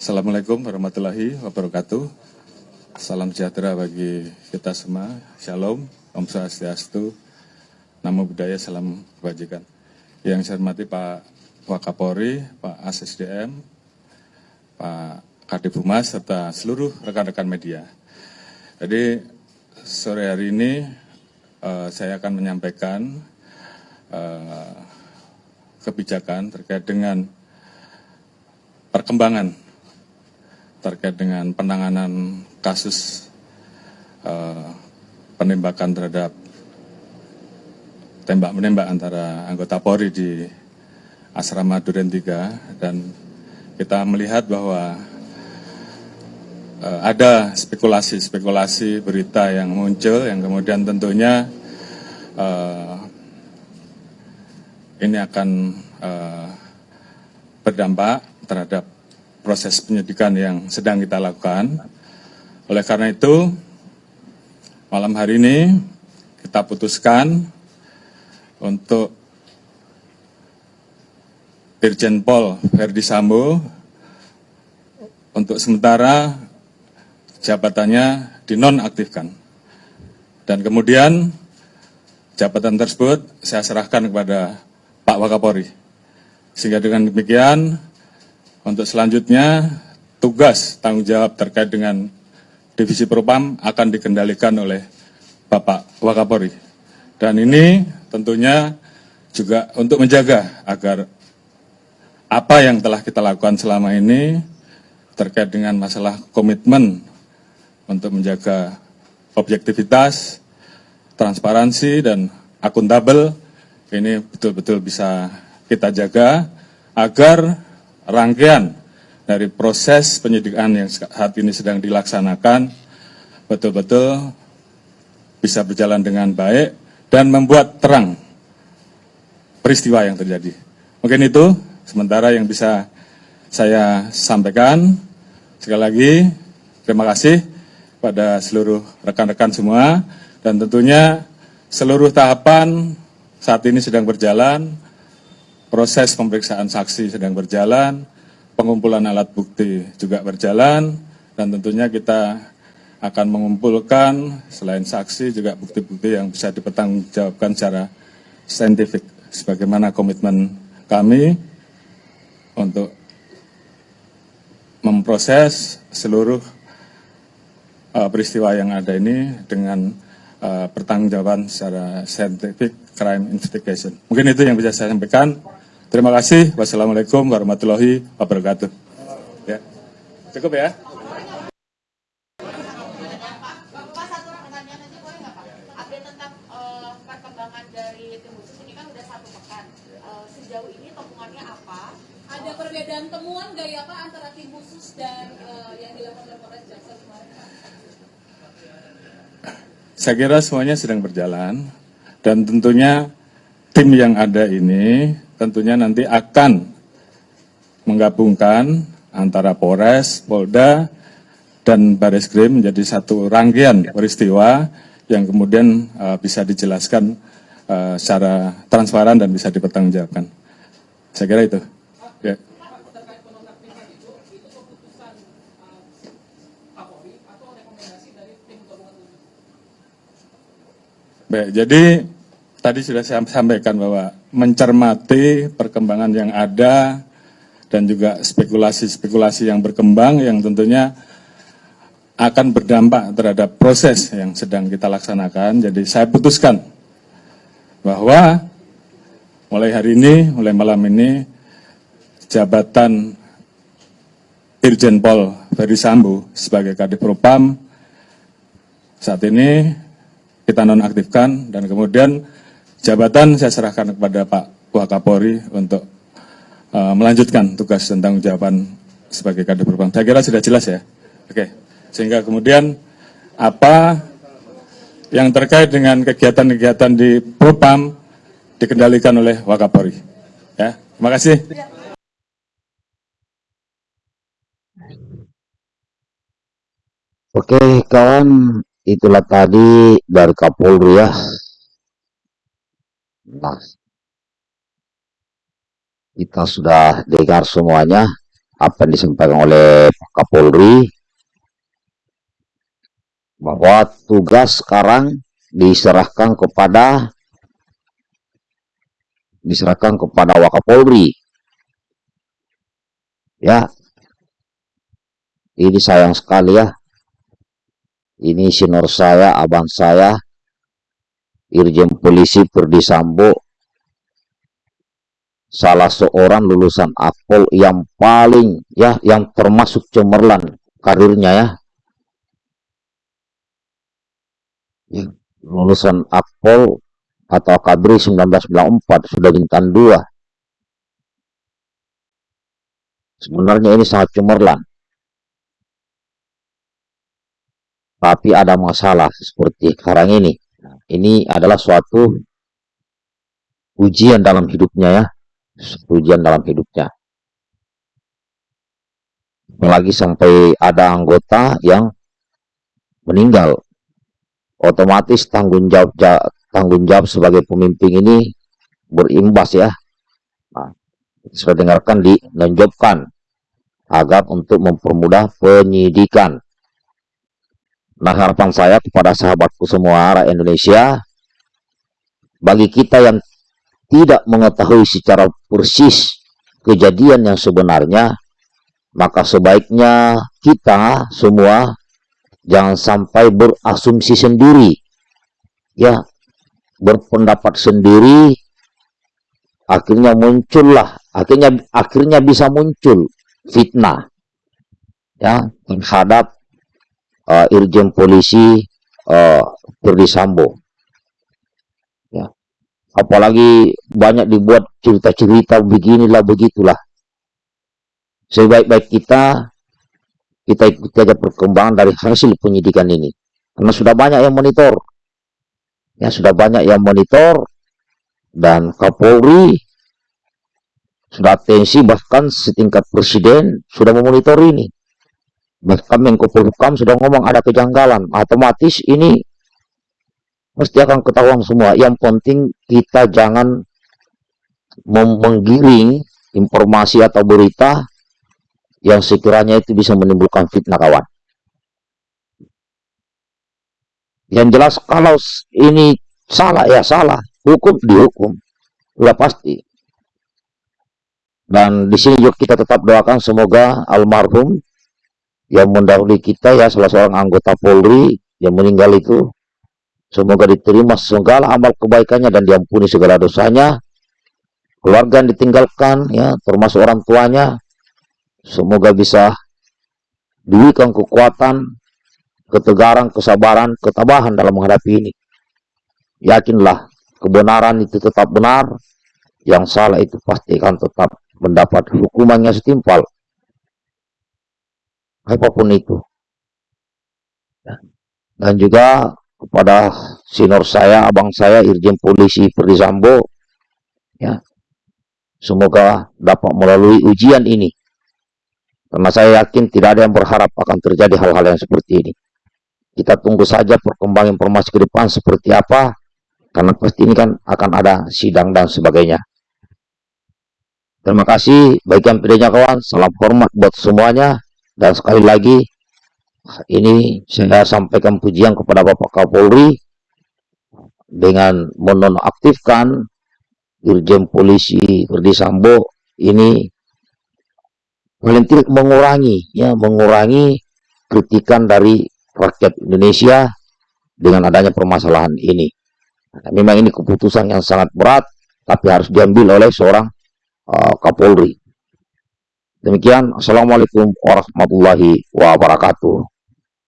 Assalamualaikum warahmatullahi wabarakatuh. Salam sejahtera bagi kita semua. Shalom, Om Swastiastu, Namo Buddhaya, Salam Kebajikan. Yang saya hormati Pak Wakapori, Pak ASSDM, Pak Kadif Humas, serta seluruh rekan-rekan media. Jadi sore hari ini uh, saya akan menyampaikan uh, kebijakan terkait dengan perkembangan terkait dengan penanganan kasus uh, penembakan terhadap tembak menembak antara anggota Polri di asrama Duren 3 dan kita melihat bahwa uh, ada spekulasi-spekulasi berita yang muncul yang kemudian tentunya uh, ini akan uh, berdampak terhadap proses penyidikan yang sedang kita lakukan. Oleh karena itu, malam hari ini kita putuskan untuk Irjen Pol Verdi Sambo untuk sementara jabatannya dinonaktifkan. Dan kemudian jabatan tersebut saya serahkan kepada Pak Wakapori. Sehingga dengan demikian untuk selanjutnya, tugas tanggung jawab terkait dengan Divisi Propam akan dikendalikan oleh Bapak Wakapori. Dan ini tentunya juga untuk menjaga agar apa yang telah kita lakukan selama ini terkait dengan masalah komitmen untuk menjaga objektivitas, transparansi, dan akuntabel, ini betul-betul bisa kita jaga agar rangkaian dari proses penyidikan yang saat ini sedang dilaksanakan betul-betul bisa berjalan dengan baik dan membuat terang peristiwa yang terjadi. Mungkin itu sementara yang bisa saya sampaikan. Sekali lagi, terima kasih pada seluruh rekan-rekan semua dan tentunya seluruh tahapan saat ini sedang berjalan proses pemeriksaan saksi sedang berjalan, pengumpulan alat bukti juga berjalan, dan tentunya kita akan mengumpulkan selain saksi juga bukti-bukti yang bisa dipertanggungjawabkan secara saintifik sebagaimana komitmen kami untuk memproses seluruh uh, peristiwa yang ada ini dengan uh, pertanggungjawaban secara scientific crime investigation. Mungkin itu yang bisa saya sampaikan. Terima kasih. Wassalamualaikum warahmatullahi wabarakatuh. Ya. Cukup ya. Ada perbedaan temuan nggak ya Pak antara tim khusus dan uh, yang dilakukan oleh Polres Jaksel kemarin Saya kira semuanya sedang berjalan dan tentunya tim yang ada ini tentunya nanti akan menggabungkan antara Polres, Polda, dan Baris Krim menjadi satu rangkaian peristiwa yang kemudian uh, bisa dijelaskan uh, secara transparan dan bisa dipertanggungjawabkan. Saya kira itu. Ya. Baik, jadi tadi sudah saya sampaikan bahwa mencermati perkembangan yang ada dan juga spekulasi-spekulasi yang berkembang yang tentunya akan berdampak terhadap proses yang sedang kita laksanakan. Jadi saya putuskan bahwa mulai hari ini, mulai malam ini, jabatan Irjen Pol Ferry Sambo sebagai Kadif Propam saat ini kita nonaktifkan dan kemudian jabatan saya serahkan kepada Pak Wakapori untuk uh, melanjutkan tugas tentang jawaban sebagai kader perubahan. Saya kira sudah jelas ya. Oke. Sehingga kemudian apa yang terkait dengan kegiatan-kegiatan di Propam dikendalikan oleh Wakapori. Ya, terima kasih. Oke kawan, itulah tadi dari Kapolri ya. Nah, kita sudah dengar semuanya apa yang disampaikan oleh Pak Kapolri bahwa tugas sekarang diserahkan kepada diserahkan kepada Wakapolri. Ya, ini sayang sekali ya. Ini senior saya, abang saya, Irjen Polisi Perdisambo, salah seorang lulusan Akpol yang paling ya, yang termasuk cemerlang karirnya ya. lulusan Akpol atau Akabri 1994 sudah bintang 2 sebenarnya ini sangat cemerlang tapi ada masalah seperti sekarang ini. Ini adalah suatu ujian dalam hidupnya ya, ujian dalam hidupnya. Apalagi sampai ada anggota yang meninggal, otomatis tanggung jawab tanggung jawab sebagai pemimpin ini berimbas ya. Nah, sudah dengarkan dinonjobkan agar untuk mempermudah penyidikan Nah harapan saya kepada sahabatku semua rakyat Indonesia, bagi kita yang tidak mengetahui secara persis kejadian yang sebenarnya, maka sebaiknya kita semua jangan sampai berasumsi sendiri, ya berpendapat sendiri, akhirnya muncullah, akhirnya akhirnya bisa muncul fitnah, ya terhadap uh, Irjen Polisi uh, Sambo. Ya. Apalagi banyak dibuat cerita-cerita beginilah begitulah. Sebaik-baik kita kita ikuti aja perkembangan dari hasil penyidikan ini. Karena sudah banyak yang monitor. Ya, sudah banyak yang monitor dan Kapolri sudah atensi bahkan setingkat presiden sudah memonitor ini bahkan Menko Polhukam sudah ngomong ada kejanggalan. Otomatis ini mesti akan ketahuan semua. Yang penting kita jangan menggiring informasi atau berita yang sekiranya itu bisa menimbulkan fitnah kawan. Yang jelas kalau ini salah ya salah. Hukum dihukum. Sudah pasti. Dan di sini juga kita tetap doakan semoga almarhum yang mendahului kita ya salah seorang anggota Polri yang meninggal itu semoga diterima segala amal kebaikannya dan diampuni segala dosanya. Keluarga yang ditinggalkan ya termasuk orang tuanya semoga bisa diberikan kekuatan ketegaran kesabaran ketabahan dalam menghadapi ini. Yakinlah kebenaran itu tetap benar yang salah itu pasti akan tetap mendapat hukumannya setimpal apa pun itu. Ya. Dan juga kepada senior saya, abang saya, Irjen Polisi Perdisambo, ya, semoga dapat melalui ujian ini. Karena saya yakin tidak ada yang berharap akan terjadi hal-hal yang seperti ini. Kita tunggu saja perkembangan informasi ke depan seperti apa, karena pasti ini kan akan ada sidang dan sebagainya. Terima kasih, baik yang pedenya kawan, salam hormat buat semuanya. Dan sekali lagi, ini saya sampaikan pujian kepada Bapak Kapolri dengan menonaktifkan Dirjen Polisi Verdi Sambo ini paling mengurangi ya mengurangi kritikan dari rakyat Indonesia dengan adanya permasalahan ini. Nah, memang ini keputusan yang sangat berat tapi harus diambil oleh seorang uh, Kapolri. Demikian, Assalamualaikum warahmatullahi wabarakatuh.